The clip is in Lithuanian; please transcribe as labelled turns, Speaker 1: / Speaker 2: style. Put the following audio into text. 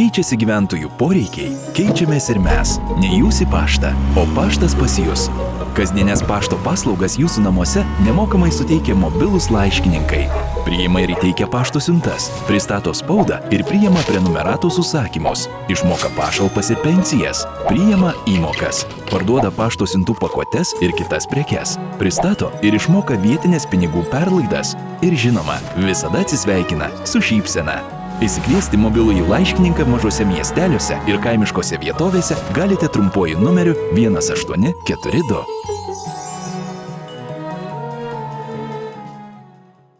Speaker 1: keičiasi gyventojų poreikiai, keičiamės ir mes. Ne jūs į paštą, o paštas pas jūs. Kasdienės pašto paslaugas jūsų namuose nemokamai suteikia mobilūs laiškininkai. Priima ir įteikia pašto siuntas, pristato spaudą ir priima prenumeratos užsakymus. Išmoka pašalpas ir pensijas, priima įmokas, parduoda pašto siuntų pakuotes ir kitas prekes, pristato ir išmoka vietinės pinigų perlaidas ir žinoma, visada atsisveikina su šypsena. Įsikviesti mobilųjį laiškininką mažose miesteliuose ir kaimiškose vietovėse galite trumpuoju numeriu 1842.